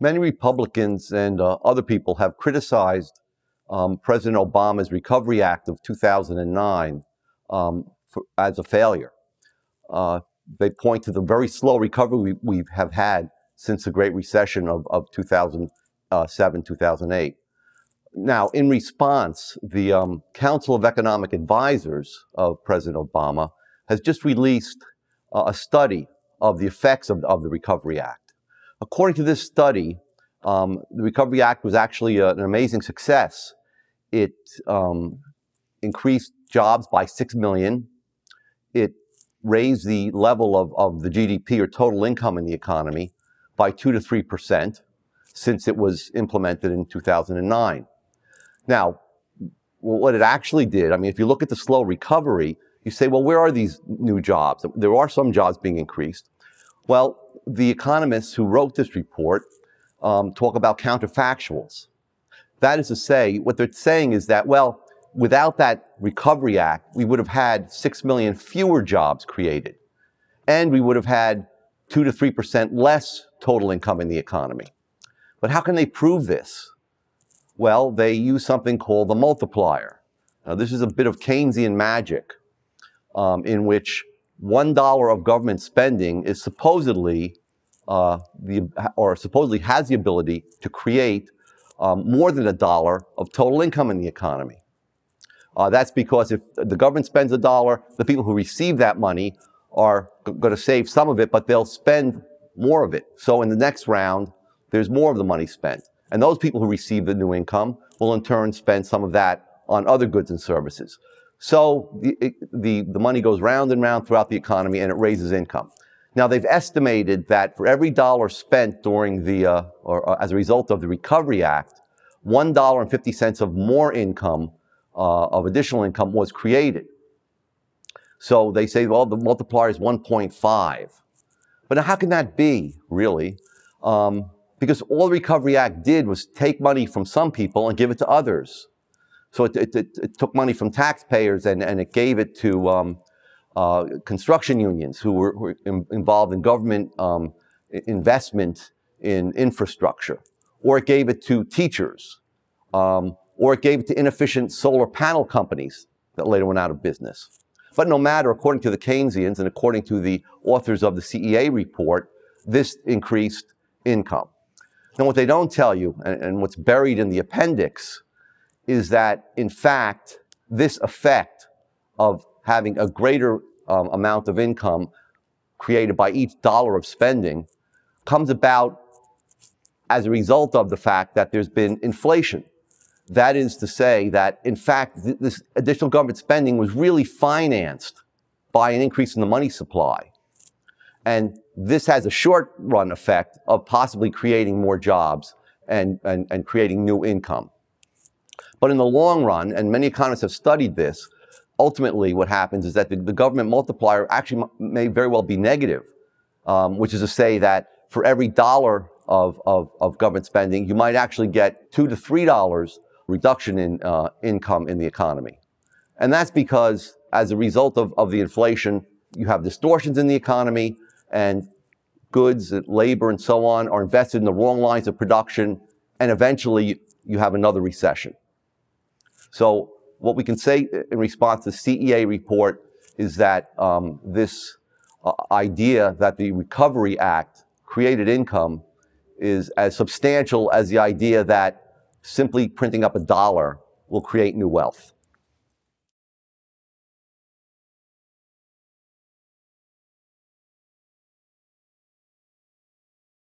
Many Republicans and uh, other people have criticized um, President Obama's Recovery Act of 2009 um, for, as a failure. Uh, they point to the very slow recovery we, we have had since the Great Recession of, of 2007, 2008. Now, in response, the um, Council of Economic Advisors of President Obama has just released uh, a study of the effects of, of, the Recovery Act. According to this study, um, the Recovery Act was actually a, an amazing success. It um, increased jobs by 6 million. It raised the level of, of the GDP or total income in the economy by 2 to 3 percent since it was implemented in 2009. Now, what it actually did, I mean, if you look at the slow recovery, you say, well, where are these new jobs? There are some jobs being increased. Well, the economists who wrote this report um, talk about counterfactuals. That is to say, what they're saying is that, well, without that Recovery Act, we would have had 6 million fewer jobs created. And we would have had 2 to 3% less total income in the economy. But how can they prove this? Well, they use something called the multiplier. Now, this is a bit of Keynesian magic um, in which $1 of government spending is supposedly uh, the, or supposedly has the ability to create um, more than a dollar of total income in the economy. Uh, that's because if the government spends a dollar, the people who receive that money are going to save some of it, but they'll spend more of it. So in the next round, there's more of the money spent. And those people who receive the new income will in turn spend some of that on other goods and services. So the, the, the money goes round and round throughout the economy and it raises income. Now they've estimated that for every dollar spent during the, uh, or, or, as a result of the Recovery Act, $1.50 of more income, uh, of additional income was created. So they say, well, the multiplier is 1.5. But how can that be, really? Um, because all the Recovery Act did was take money from some people and give it to others. So it, it, it, took money from taxpayers and, and it gave it to um, uh, construction unions who were, were in, involved in government um, investment in infrastructure. Or it gave it to teachers. Um, or it gave it to inefficient solar panel companies that later went out of business. But no matter, according to the Keynesians and according to the authors of the CEA report, this increased income. Now, what they don't tell you, and, and what's buried in the appendix, is that in fact, this effect of having a greater um, amount of income created by each dollar of spending comes about as a result of the fact that there's been inflation. That is to say that, in fact, th this additional government spending was really financed by an increase in the money supply. And this has a short run effect of possibly creating more jobs and, and, and creating new income. But in the long run, and many economists have studied this, ultimately what happens is that the, the government multiplier actually may very well be negative, um, which is to say that for every dollar of, of, of, government spending, you might actually get two to three dollars reduction in uh, income in the economy. And that's because as a result of, of the inflation, you have distortions in the economy, and goods, and labor, and so on are invested in the wrong lines of production, and eventually you have another recession. So what we can say in response to the CEA report is that um, this uh, idea that the Recovery Act created income is as substantial as the idea that simply printing up a dollar will create new wealth.